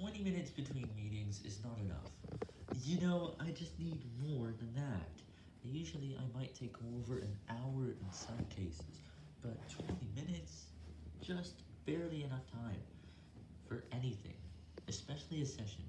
20 minutes between meetings is not enough. You know, I just need more than that. Usually I might take over an hour in some cases, but 20 minutes? Just barely enough time for anything, especially a session.